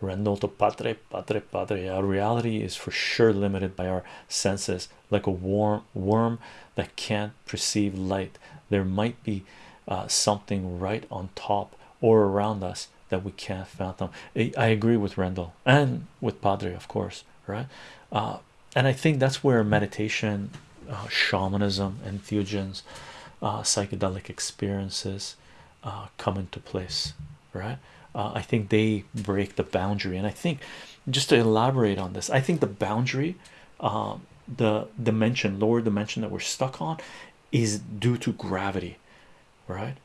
Rendell to padre, padre, padre. Our reality is for sure limited by our senses, like a warm worm that can't perceive light. There might be uh, something right on top or around us that we can't fathom. I, agree with Rendell and with Padre, of course, right? Uh, and I think that's where meditation, uh, shamanism, entheogens, psychedelic experiences come into place, right? I think they break the boundary, and I think just to elaborate on this, I think the boundary, um, the dimension, lower dimension that we're stuck on, is due to gravity, right?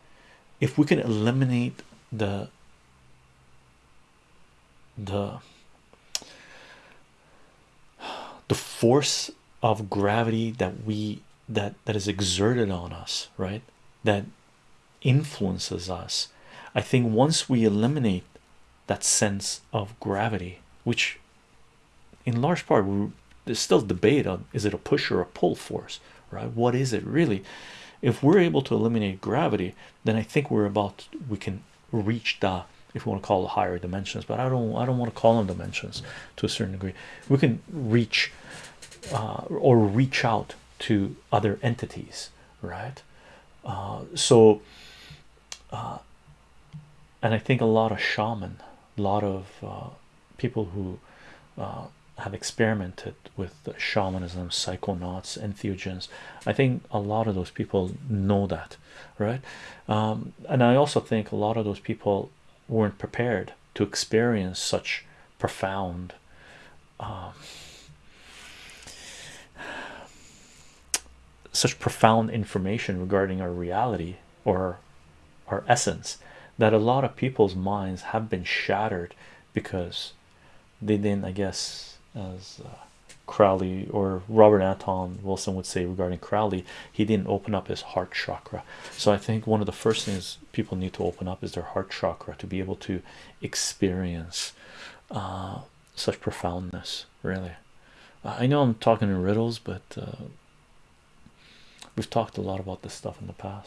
If we can eliminate the the the force of gravity that we that that is exerted on us right that influences us i think once we eliminate that sense of gravity which in large part there's still debate on is it a push or a pull force right? What is it really? If we're able to eliminate gravity then i think we're about we can reach the if we want to call it higher dimensions but i don't i don't want to call them dimensions to a certain degree. We can reach uh, or reach out to other entities right? Uh, so and i think a lot of shaman a lot of uh, people who uh, have experimented with shamanism psychonauts entheogens i think a lot of those people know that right? Um, and i also think a lot of those people weren't prepared to experience such profound um, such profound information regarding our reality or our essence that a lot of people's minds have been shattered because they didn't, I guess, as uh, Crowley or Robert Anton Wilson would say regarding Crowley, he didn't open up his heart chakra. So I think one of the first things people need to open up is their heart chakra to be able to experience uh, such profoundness. Really, I know I'm talking in riddles, but uh, we've talked a lot about this stuff in the past.